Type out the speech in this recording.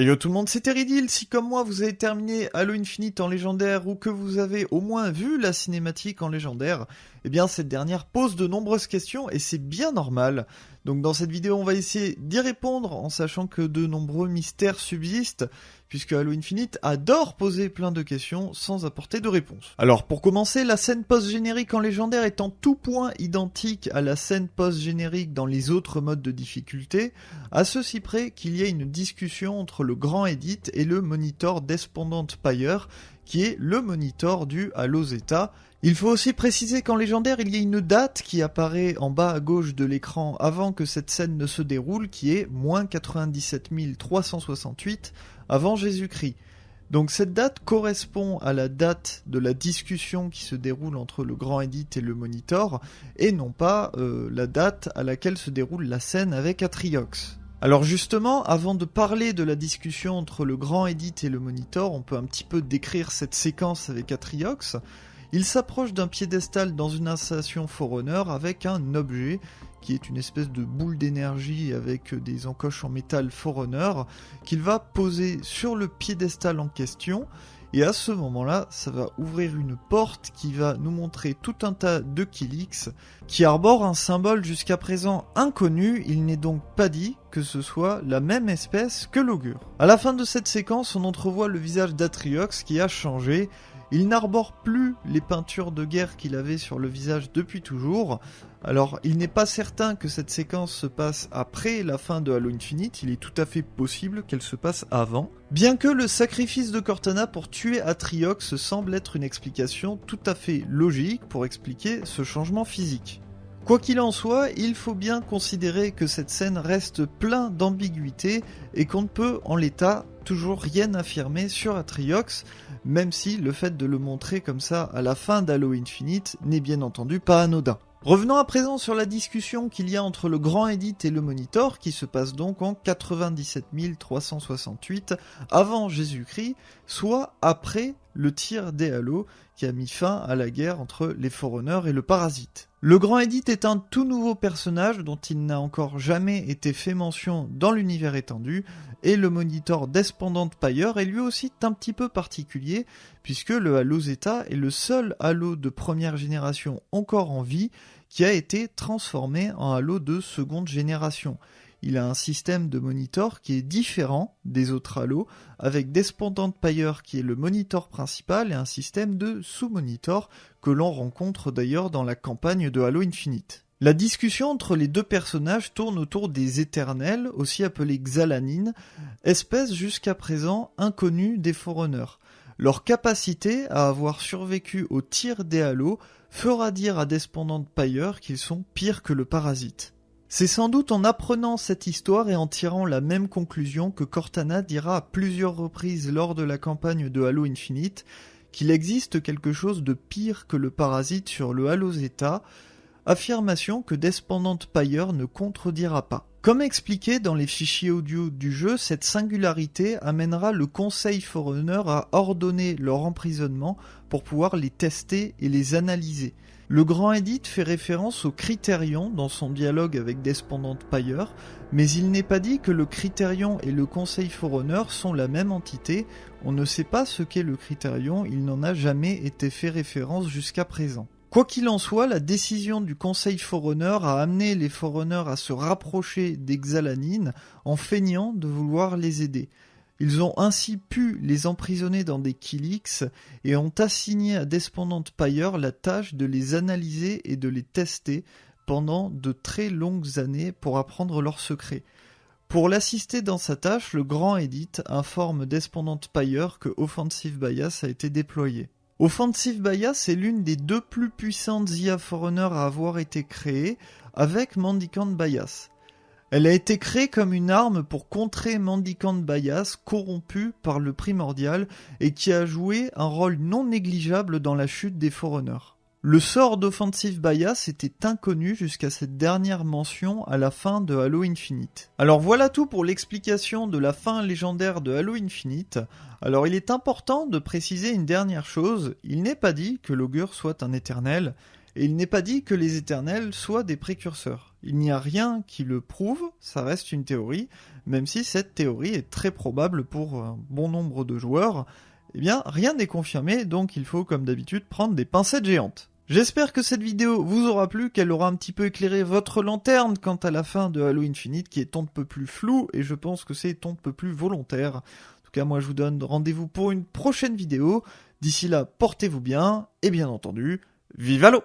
Et yo tout le monde, c'est Teridil. Si comme moi vous avez terminé Halo Infinite en légendaire ou que vous avez au moins vu la cinématique en légendaire, eh bien cette dernière pose de nombreuses questions et c'est bien normal. Donc dans cette vidéo on va essayer d'y répondre en sachant que de nombreux mystères subsistent puisque Halo Infinite adore poser plein de questions sans apporter de réponse. Alors pour commencer, la scène post-générique en légendaire est en tout point identique à la scène post-générique dans les autres modes de difficulté, à ceci près qu'il y a une discussion entre le grand Edit et le monitor Despondent Pyre, qui est le monitor du Halo Zeta, il faut aussi préciser qu'en légendaire, il y a une date qui apparaît en bas à gauche de l'écran avant que cette scène ne se déroule, qui est moins 97 368 avant Jésus-Christ. Donc cette date correspond à la date de la discussion qui se déroule entre le grand Edit et le Monitor, et non pas euh, la date à laquelle se déroule la scène avec Atriox. Alors justement, avant de parler de la discussion entre le grand Edit et le Monitor, on peut un petit peu décrire cette séquence avec Atriox. Il s'approche d'un piédestal dans une installation Forerunner avec un objet qui est une espèce de boule d'énergie avec des encoches en métal Forerunner qu'il va poser sur le piédestal en question et à ce moment-là, ça va ouvrir une porte qui va nous montrer tout un tas de Kilix qui arborent un symbole jusqu'à présent inconnu. Il n'est donc pas dit que ce soit la même espèce que l'augure. À la fin de cette séquence, on entrevoit le visage d'Atriox qui a changé il n'arbore plus les peintures de guerre qu'il avait sur le visage depuis toujours. Alors, il n'est pas certain que cette séquence se passe après la fin de Halo Infinite, il est tout à fait possible qu'elle se passe avant. Bien que le sacrifice de Cortana pour tuer Atriox semble être une explication tout à fait logique pour expliquer ce changement physique. Quoi qu'il en soit, il faut bien considérer que cette scène reste plein d'ambiguïté et qu'on ne peut en l'état toujours rien affirmer sur Atriox, même si le fait de le montrer comme ça à la fin d'Halo Infinite n'est bien entendu pas anodin. Revenons à présent sur la discussion qu'il y a entre le Grand Edit et le Monitor, qui se passe donc en 97 368 avant Jésus-Christ, soit après le tir des Halo qui a mis fin à la guerre entre les Forerunners et le Parasite. Le Grand Edit est un tout nouveau personnage dont il n'a encore jamais été fait mention dans l'univers étendu, et le Monitor Despondent Pyre est lui aussi un petit peu particulier, puisque le Halo Zeta est le seul Halo de première génération encore en vie qui a été transformé en Halo de seconde génération il a un système de monitor qui est différent des autres Halo, avec Despondent Pyre qui est le monitor principal et un système de sous-monitor que l'on rencontre d'ailleurs dans la campagne de Halo Infinite. La discussion entre les deux personnages tourne autour des éternels, aussi appelés Xalanines, espèce jusqu'à présent inconnue des Forerunners. Leur capacité à avoir survécu au tir des Halo fera dire à Despondent Pyre qu'ils sont pires que le parasite. C'est sans doute en apprenant cette histoire et en tirant la même conclusion que Cortana dira à plusieurs reprises lors de la campagne de Halo Infinite qu'il existe quelque chose de pire que le parasite sur le Halo Zeta, affirmation que Despondent Pyre ne contredira pas. Comme expliqué dans les fichiers audio du jeu, cette singularité amènera le Conseil Forerunner à ordonner leur emprisonnement pour pouvoir les tester et les analyser. Le Grand Edit fait référence au Critérion dans son dialogue avec Despondent Pyre, mais il n'est pas dit que le Critérion et le Conseil Forerunner sont la même entité, on ne sait pas ce qu'est le Critérion, il n'en a jamais été fait référence jusqu'à présent. Quoi qu'il en soit, la décision du Conseil Forerunner a amené les Forerunners à se rapprocher des Xalanines en feignant de vouloir les aider. Ils ont ainsi pu les emprisonner dans des kilix et ont assigné à Despondent Pyre la tâche de les analyser et de les tester pendant de très longues années pour apprendre leurs secrets. Pour l'assister dans sa tâche, le Grand Edit informe Despondent Pyre que Offensive Bias a été déployé. Offensive Bias est l'une des deux plus puissantes IA Forerunner à avoir été créées avec Mendicant Bias. Elle a été créée comme une arme pour contrer Mendicant Bias, corrompu par le primordial, et qui a joué un rôle non négligeable dans la chute des Forerunners. Le sort d'Offensive Bias était inconnu jusqu'à cette dernière mention à la fin de Halo Infinite. Alors voilà tout pour l'explication de la fin légendaire de Halo Infinite. Alors il est important de préciser une dernière chose, il n'est pas dit que l'augure soit un éternel, et il n'est pas dit que les éternels soient des précurseurs. Il n'y a rien qui le prouve, ça reste une théorie, même si cette théorie est très probable pour un bon nombre de joueurs. Eh bien, rien n'est confirmé, donc il faut comme d'habitude prendre des pincettes géantes. J'espère que cette vidéo vous aura plu, qu'elle aura un petit peu éclairé votre lanterne quant à la fin de Halo Infinite qui est un peu plus floue et je pense que c'est un peu plus volontaire. En tout cas, moi je vous donne rendez-vous pour une prochaine vidéo. D'ici là, portez-vous bien et bien entendu, vive Halo